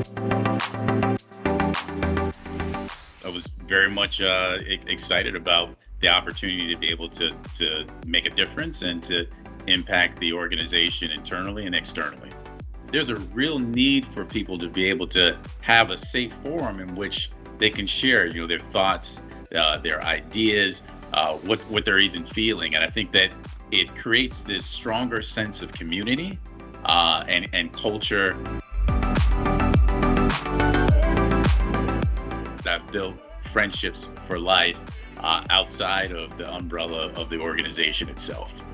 I was very much uh, excited about the opportunity to be able to, to make a difference and to impact the organization internally and externally. There's a real need for people to be able to have a safe forum in which they can share, you know, their thoughts, uh, their ideas, uh, what what they're even feeling, and I think that it creates this stronger sense of community uh, and and culture. That built friendships for life uh, outside of the umbrella of the organization itself.